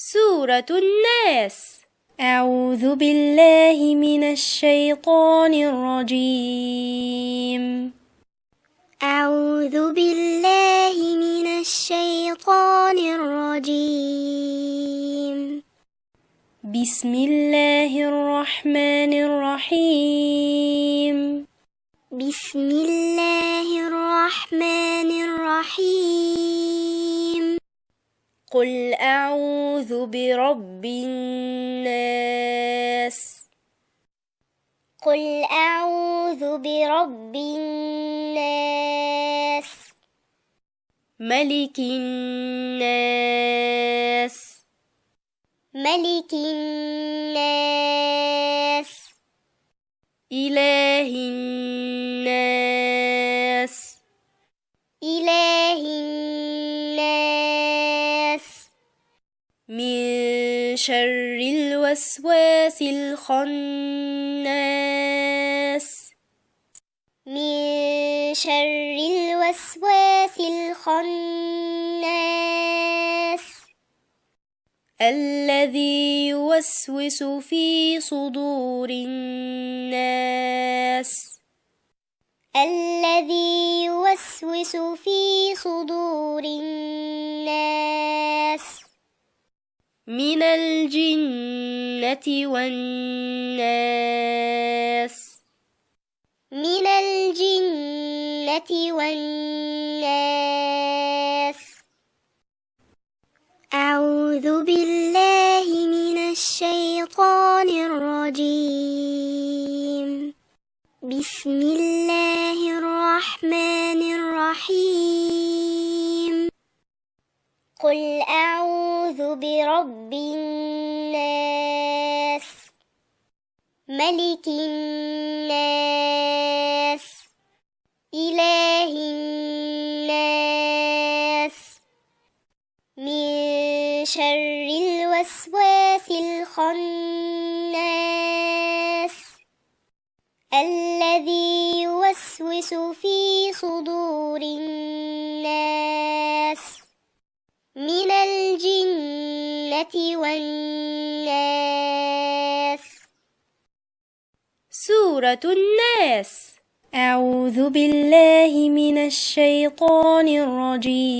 سورة الناس. أعوذ بالله من الشيطان الرجيم. أعوذ بالله من الشيطان الرجيم. بسم الله الرحمن الرحيم. بسم الله الرحمن الرحيم. قل أعوذ برب الناس قل أعوذ برب الناس ملك الناس ملك الناس إله الناس من شر الوسواس الخناس. من شر الوسواس الخناس. الذي يوسوس في صدور الناس. الذي يوسوس في صدور الناس. من الجنة والناس. من الجنة والناس. أعوذ بالله من الشيطان الرجيم. بسم الله الرحمن الرحيم. قل أعوذ برب الناس ملك الناس إله الناس. من شر الوسواس الخناس الذي يوسوس في صدور الناس الجنة والناس. سورة الناس. أعوذ بالله من الشيطان الرجيم.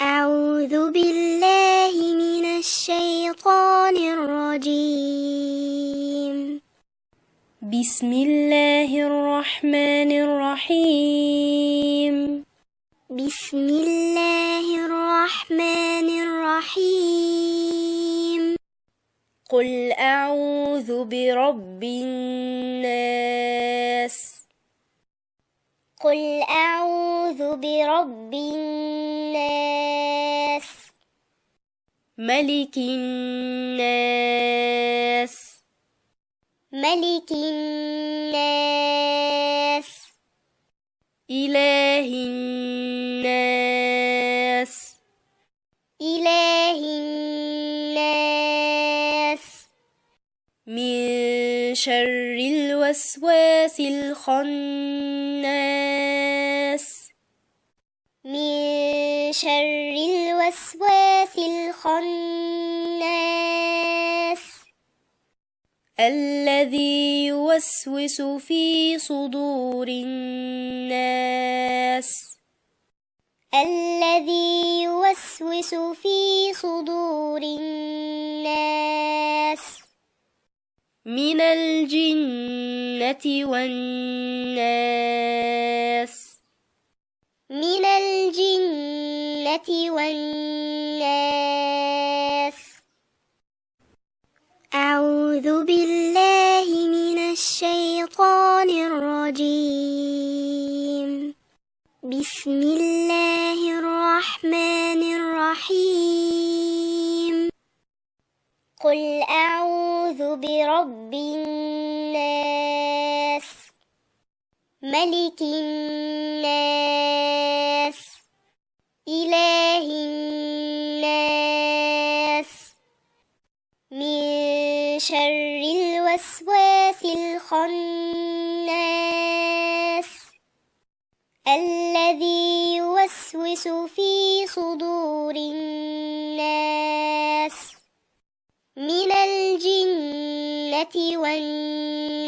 أعوذ بالله من الشيطان الرجيم. بسم الله الرحمن الرحيم. بسم الله الرحمن الرحيم. قل أعوذ برب الناس. قل أعوذ برب الناس. ملك الناس. ملك الناس. إله الناس من شر الوسواس الخناس. من شر الوسواس الخناس. الذي يوسوس في صدور الناس. الذي يوسوس في صدور الناس. من الجنة والناس من الجنة والناس أعوذ بالله من الشيطان الرجيم. بسم الله الرحمن الرحيم. قل أعوذ برب الناس. ملك الناس. إله الناس. من شر الوسواس الخناس. الذي يوسوس في صدور الناس من الجنة والناس